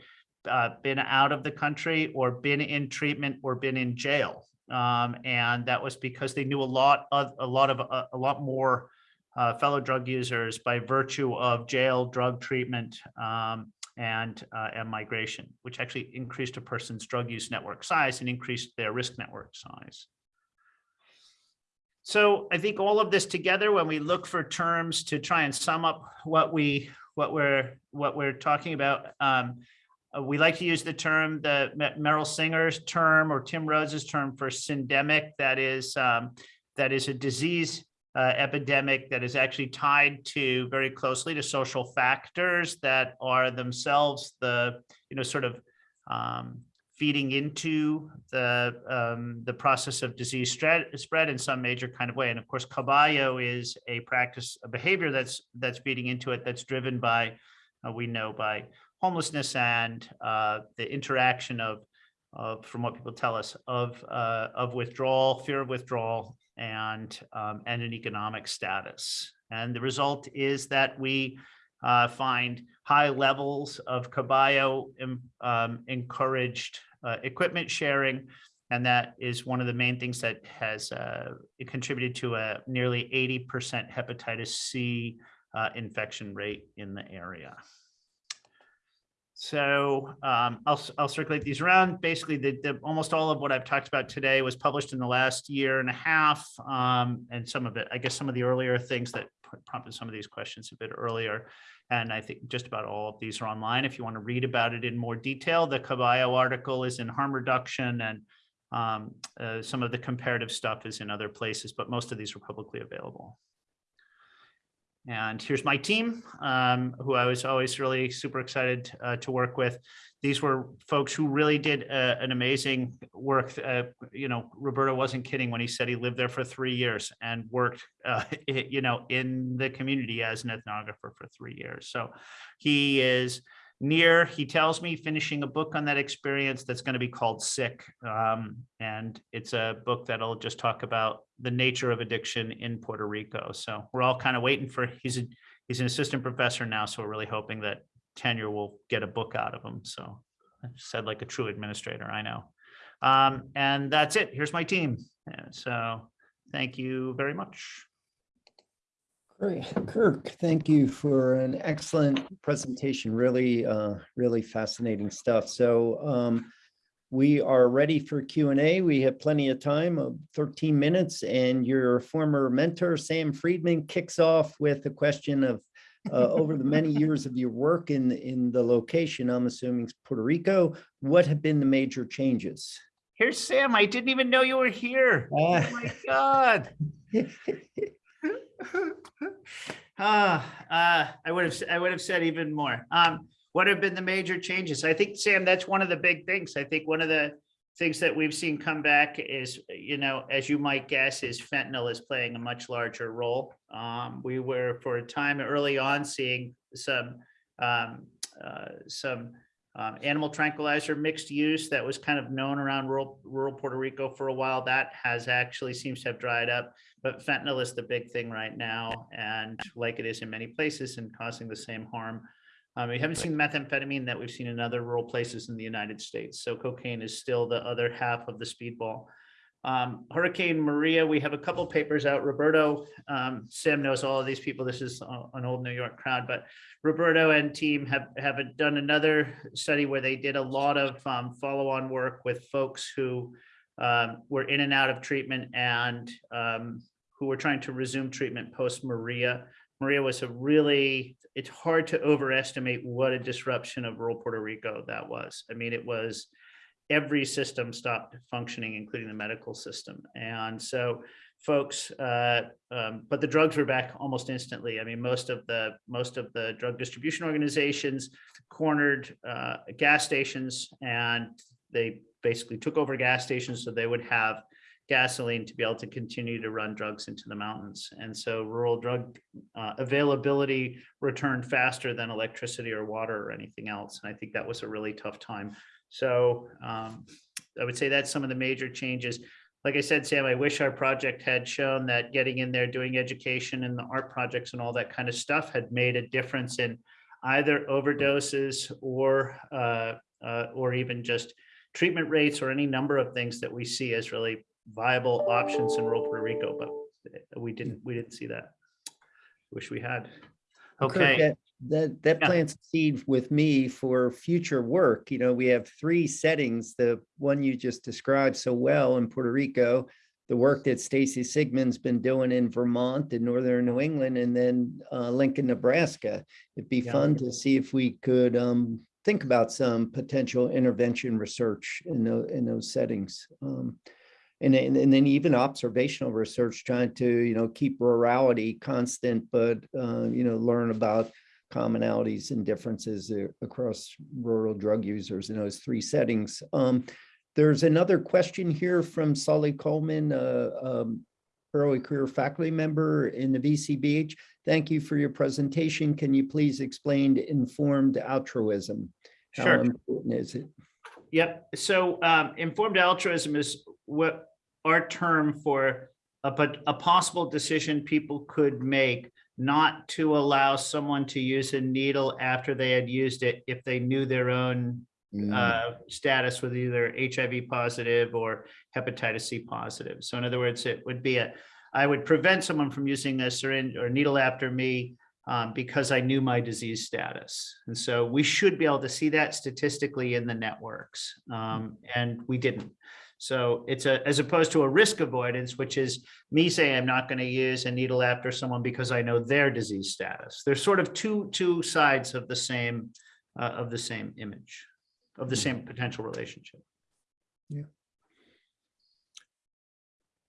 [SPEAKER 3] uh, been out of the country or been in treatment or been in jail. Um, and that was because they knew a lot of a lot of a, a lot more uh, fellow drug users by virtue of jail, drug treatment, um, and uh, and migration, which actually increased a person's drug use network size and increased their risk network size. So I think all of this together, when we look for terms to try and sum up what we what we're what we're talking about, um, uh, we like to use the term the Merrill Singer's term or Tim Rhodes's term for syndemic. That is um, that is a disease uh, epidemic that is actually tied to very closely to social factors that are themselves the you know sort of um, feeding into the um, the process of disease spread, in some major kind of way. And of course, Caballo is a practice, a behavior that's that's feeding into it. That's driven by, uh, we know, by homelessness and uh, the interaction of, of, from what people tell us, of uh, of withdrawal, fear of withdrawal, and um, and an economic status. And the result is that we uh, find high levels of Caballo um, encouraged uh, equipment sharing. And that is one of the main things that has uh, contributed to a nearly 80% hepatitis C uh, infection rate in the area. So um, I'll, I'll circulate these around. Basically, the, the, almost all of what I've talked about today was published in the last year and a half. Um, and some of it, I guess some of the earlier things that prompted some of these questions a bit earlier. And I think just about all of these are online. If you want to read about it in more detail, the Caballo article is in harm reduction and um, uh, some of the comparative stuff is in other places, but most of these are publicly available. And here's my team, um, who I was always really super excited uh, to work with. These were folks who really did uh, an amazing work. Uh, you know, Roberto wasn't kidding when he said he lived there for three years and worked, uh, you know, in the community as an ethnographer for three years. So he is near, he tells me, finishing a book on that experience that's going to be called Sick. Um, and it's a book that'll just talk about the nature of addiction in Puerto Rico. So we're all kind of waiting for, he's, a he's an assistant professor now, so we're really hoping that tenure will get a book out of him. So I said like a true administrator, I know. Um, and that's it. Here's my team. So thank you very much.
[SPEAKER 2] Great, Kirk, thank you for an excellent presentation. Really, uh, really fascinating stuff. So um, we are ready for Q and A. We have plenty of time of 13 minutes and your former mentor, Sam Friedman, kicks off with a question of uh, over the many years of your work in, in the location, I'm assuming it's Puerto Rico, what have been the major changes?
[SPEAKER 3] Here's Sam. I didn't even know you were here. Oh my God. Uh, I would have, I would have said even more. Um, what have been the major changes? I think, Sam, that's one of the big things. I think one of the things that we've seen come back is, you know, as you might guess, is fentanyl is playing a much larger role. Um, we were for a time early on seeing some, um, uh, some um, animal tranquilizer mixed use that was kind of known around rural, rural Puerto Rico for a while. That has actually seems to have dried up. But fentanyl is the big thing right now, and like it is in many places and causing the same harm. Um, we haven't seen methamphetamine that we've seen in other rural places in the United States. So cocaine is still the other half of the speedball. Um, Hurricane Maria, we have a couple papers out. Roberto, um, Sam knows all of these people. This is an old New York crowd, but Roberto and team have, have done another study where they did a lot of um, follow-on work with folks who um, were in and out of treatment and um, who were trying to resume treatment post Maria. Maria was a really, it's hard to overestimate what a disruption of rural Puerto Rico that was. I mean, it was every system stopped functioning, including the medical system. And so folks, uh, um, but the drugs were back almost instantly. I mean, most of the most of the drug distribution organizations cornered uh, gas stations and they basically took over gas stations so they would have gasoline to be able to continue to run drugs into the mountains. And so rural drug uh, availability returned faster than electricity or water or anything else. And I think that was a really tough time. So um, I would say that's some of the major changes. Like I said, Sam, I wish our project had shown that getting in there, doing education and the art projects and all that kind of stuff had made a difference in either overdoses or uh, uh, or even just treatment rates or any number of things that we see as really viable options in rural Puerto Rico, but we didn't, we didn't see that. Wish we had.
[SPEAKER 2] Kirk,
[SPEAKER 3] Okay,
[SPEAKER 2] that- That, that
[SPEAKER 3] Yeah.
[SPEAKER 2] plants seed with me for future work. You know, we have three settings. The one you just described so well in Puerto Rico, the work that Stacey Sigmon's been doing in Vermont and Northern New England, and then uh, Lincoln, Nebraska. It'd be
[SPEAKER 3] Yeah.
[SPEAKER 2] fun to see if we could um, think about some potential intervention research in those, in those settings. Um, and then, and then even observational research, trying to, you know, keep rurality constant, but, uh, you know, learn about commonalities and differences across rural drug users in those three settings. Um, there's another question here from Solly Coleman, uh, um, early career faculty member in the VCBH. Thank you for your presentation. Can you please explain informed altruism? How
[SPEAKER 3] Sure.
[SPEAKER 2] important is it?
[SPEAKER 3] Yep. So um, informed altruism is what our term for a, a possible decision people could make not to allow someone to use a needle after they had used it if they knew their own
[SPEAKER 2] Mm,
[SPEAKER 3] uh, status with either HIV positive or hepatitis C positive. So in other words, it would be a, I would prevent someone from using a syringe or needle after me um, because I knew my disease status. And so we should be able to see that statistically in the networks. Um, and we didn't. So it's a, as opposed to a risk avoidance, which is me saying I'm not going to use a needle after someone because I know their disease status. There's sort of two, two sides of the same, uh, of the same image, of the
[SPEAKER 2] Mhm.
[SPEAKER 3] same potential relationship.
[SPEAKER 2] Yeah.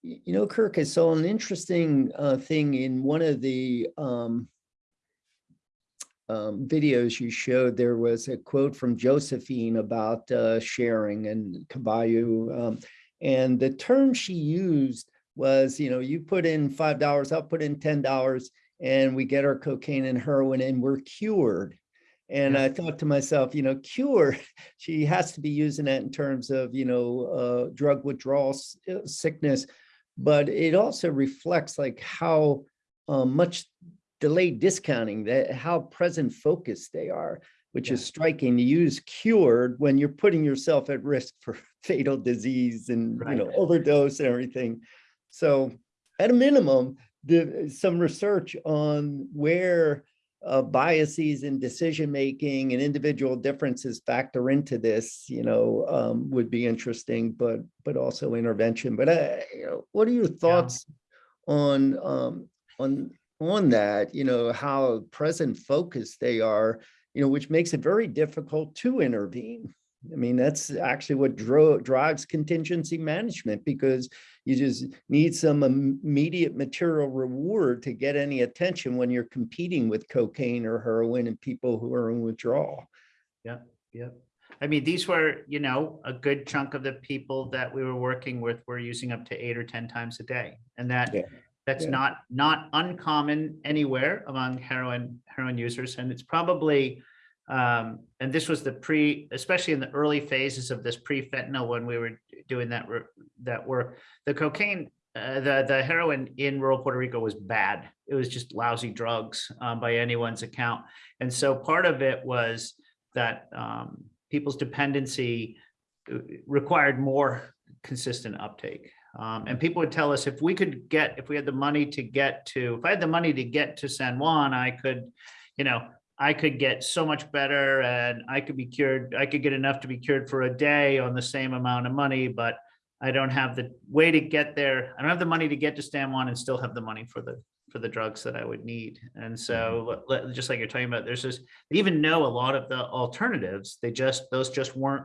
[SPEAKER 2] You know, Kirk, I saw an interesting uh, thing in one of the um, um, videos you showed. There was a quote from Josephine about uh, sharing and Caballo. Um, and the term she used was, you know, you put in $5, I'll put in $10, and we get our cocaine and heroin and we're cured. And
[SPEAKER 3] Yeah.
[SPEAKER 2] I thought to myself, you know, cure, she has to be using that in terms of, you know, uh, drug withdrawal uh, sickness. But it also reflects like how uh, much delayed discounting, that how present focused they are, which is striking to use cured when you're putting yourself at risk for fatal disease and, you know, overdose and everything. So at a minimum, the, some research on where uh, biases in decision-making and individual differences factor into this, you know, um, would be interesting, but, but also intervention. But, uh, you know, what are your thoughts on, um, on, on that, you know, how present focused they are, you know, which makes it very difficult to intervene. I mean, that's actually what dro- drives contingency management because you just need some immediate material reward to get any attention when you're competing with cocaine or heroin and people who are in withdrawal.
[SPEAKER 3] Yep. I mean, these were, you know, a good chunk of the people that we were working with were using up to eight or 10 times a day. And that,
[SPEAKER 2] Yeah.
[SPEAKER 3] That's
[SPEAKER 2] Yeah.
[SPEAKER 3] not, not uncommon anywhere among heroin, heroin users. And it's probably, um, and this was the pre, especially in the early phases of this pre-fentanyl, when we were doing that, that work, the cocaine, uh, the, the heroin in rural Puerto Rico was bad. It was just lousy drugs, um, by anyone's account. And so part of it was that, um, people's dependency uh, required more consistent uptake. Um, and people would tell us if we could get, if we had the money to get to, if I had the money to get to San Juan, I could, you know, I could get so much better and I could be cured. I could get enough to be cured for a day on the same amount of money, but I don't have the way to get there. I don't have the money to get to San Juan and still have the money for the, for the drugs that I would need. And so, let- just like you're talking about, there's this, they even know a lot of the alternatives. They just, those just weren't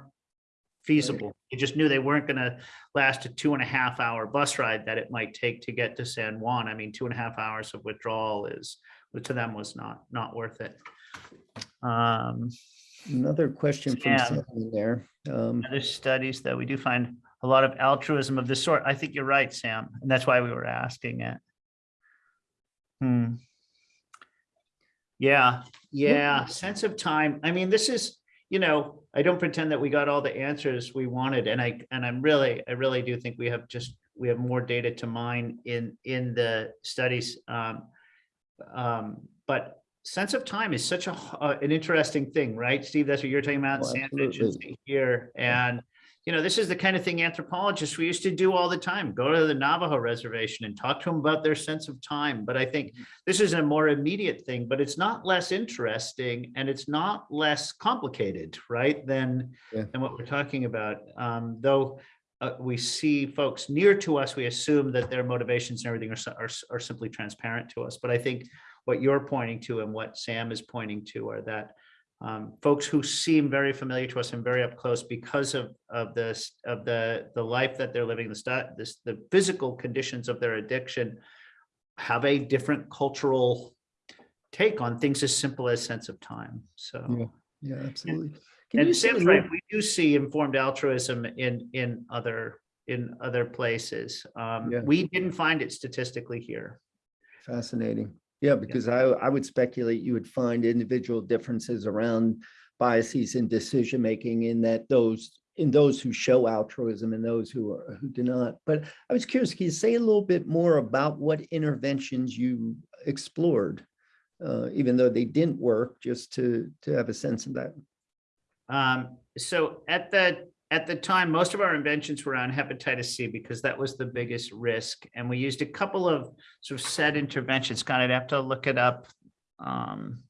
[SPEAKER 3] feasible. You just knew they weren't gonna last a two and a half hour bus ride that it might take to get to San Juan. I mean, two and a half hours of withdrawal is, to them was not, not worth it. Um,
[SPEAKER 2] Another question from
[SPEAKER 3] Sam.
[SPEAKER 2] Sam there. Um,
[SPEAKER 3] other studies that we do find a lot of altruism of this sort. I think you're right, Sam, and that's why we were asking it. Hmm. Yeah, yeah, sense of time. I mean, this is, you know, I don't pretend that we got all the answers we wanted, and I, and I'm really, I really do think we have just, we have more data to mine in, in the studies. Um, um, but sense of time is such a, uh, an interesting thing, right? Steve, that's what you're talking about,
[SPEAKER 2] Oh,
[SPEAKER 3] sandwich and
[SPEAKER 2] absolutely.
[SPEAKER 3] here, and you know, this is the kind of thing anthropologists we used to do all the time, go to the Navajo reservation and talk to them about their sense of time. But I think this is a more immediate thing, but it's not less interesting and it's not less complicated, right? Than,
[SPEAKER 2] Yeah.
[SPEAKER 3] than what we're talking about. Um, though uh, we see folks near to us, we assume that their motivations and everything are, are, are simply transparent to us. But I think what you're pointing to and what Sam is pointing to are that um, folks who seem very familiar to us and very up close because of, of this, of the, the life that they're living, the this, the physical conditions of their addiction have a different cultural take on things as simple as sense of time. So,
[SPEAKER 2] Yeah. yeah, absolutely. Can
[SPEAKER 3] and Sam's right, we do see informed altruism in, in other, in other places. Um,
[SPEAKER 2] Yeah.
[SPEAKER 3] we didn't find it statistically here.
[SPEAKER 2] Fascinating. Yeah, because I, I would speculate you would find individual differences around biases in decision-making in that those, in those who show altruism and those who are, who do not. But I was curious, can you say a little bit more about what interventions you explored? Uh, even though they didn't work, just to, to have a sense of that.
[SPEAKER 3] Um, so at the, at the time, most of our inventions were on hepatitis C because that was the biggest risk. And we used a couple of sort of set interventions. God, I'd have to look it up. Um,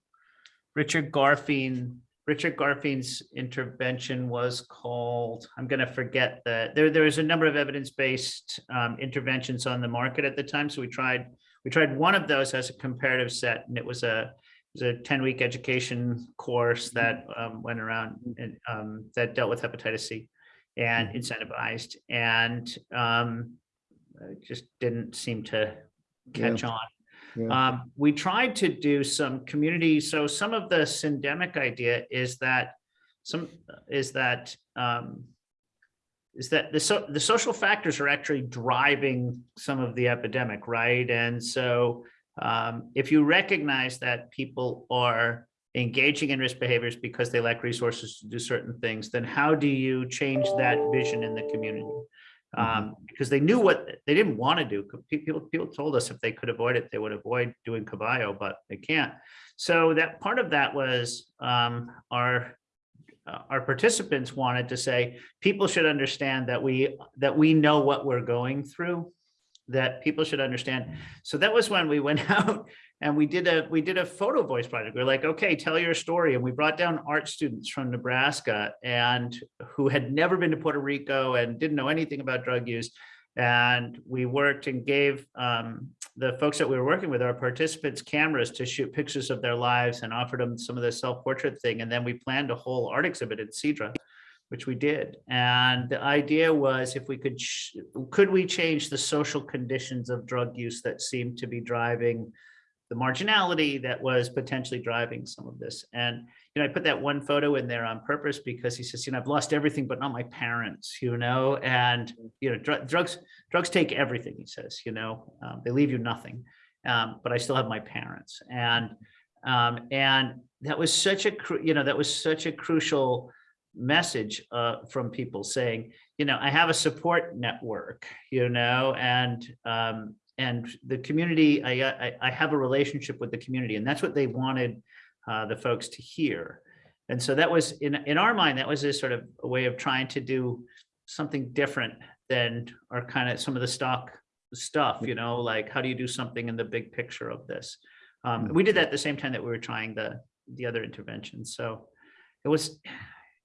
[SPEAKER 3] Richard Garfein, Richard Garfein's intervention was called, I'm gonna forget that, there, there was a number of evidence-based um, interventions on the market at the time. So we tried, we tried one of those as a comparative set and it was a, was a 10-week education course that um, went around and um, that dealt with hepatitis C and incentivized and um, just didn't seem to catch on.
[SPEAKER 2] Yeah.
[SPEAKER 3] Um, we tried to do some community, so some of the syndemic idea is that some, is that um, is that the so the social factors are actually driving some of the epidemic, right? And so um, if you recognize that people are engaging in risk behaviors because they lack resources to do certain things, then how do you change that vision in the community? Um, because they knew what they didn't want to do. People, people told us if they could avoid it, they would avoid doing caballo, but they can't. So that part of that was um, our uh, our participants wanted to say people should understand that we that we know what we're going through that people should understand. So that was when we went out and we did a, we did a photo voice project. We are like, okay, tell your story. And we brought down art students from Nebraska and who had never been to Puerto Rico and didn't know anything about drug use. And we worked and gave um, the folks that we were working with, our participants, cameras to shoot pictures of their lives and offered them some of the self-portrait thing. And then we planned a whole art exhibit at Cidra, which we did. And the idea was if we could, could we change the social conditions of drug use that seemed to be driving the marginality that was potentially driving some of this. And, you know, I put that one photo in there on purpose because he says, you know, I've lost everything, but not my parents, you know, and, you know, dr- drugs, drugs take everything, he says, you know, um, they leave you nothing. Um, but I still have my parents. And, um, and that was such a, you know, that was such a crucial message, uh, from people saying, you know, I have a support network, you know, and, um, and the community, I, I, I have a relationship with the community and that's what they wanted uh, the folks to hear. And so that was in, in our mind, that was a sort of a way of trying to do something different than our kind of some of the stock stuff, you know, like how do you do something in the big picture of this? Um, we did that at the same time that we were trying the, the other interventions. So it was,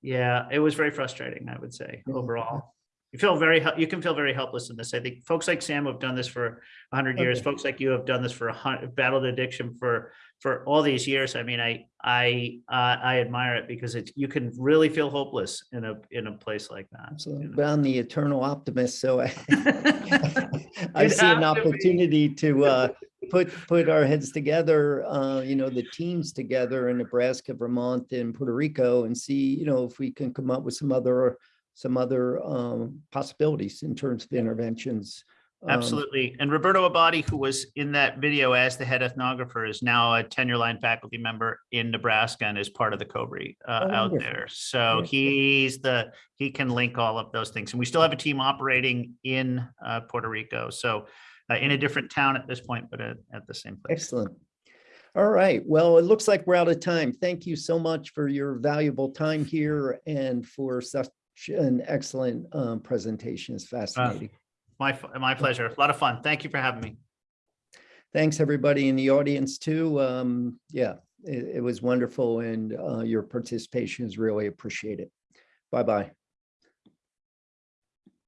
[SPEAKER 3] yeah, it was very frustrating, I would say, overall. You feel very, you can feel very helpless in this. I think folks like Sam have done this for a hundred years,
[SPEAKER 2] Okay.
[SPEAKER 3] folks like you have done this for a hundred, battled addiction for, for all these years. I mean, I, I, uh, I admire it because it's, you can really feel hopeless in a, in a place like that. you know?
[SPEAKER 2] But I'm the eternal optimist, so I, I see an
[SPEAKER 3] have to be.
[SPEAKER 2] opportunity to uh, put, put our heads together, uh, you know, the teams together in Nebraska, Vermont, and Puerto Rico and see, you know, if we can come up with some other, some other um, possibilities in terms of interventions. Um,
[SPEAKER 3] Absolutely. And Roberto Abadie, who was in that video as the head ethnographer, is now a tenure line faculty member in Nebraska and is part of the COBRE uh,
[SPEAKER 2] Oh,
[SPEAKER 3] out there. So he's the, he can link all of those things. And we still have a team operating in uh, Puerto Rico. So uh, in a different town at this point, but at, at the same place.
[SPEAKER 2] Excellent. All right, well, it looks like we're out of time. Thank you so much for your valuable time here and for such an excellent um, presentation. It's fascinating.
[SPEAKER 3] My, my pleasure. A lot of fun. Thank you for having me.
[SPEAKER 2] Thanks, everybody in the audience too. Um, Yeah, it, it was wonderful and uh, your participation is really appreciated. Bye-bye.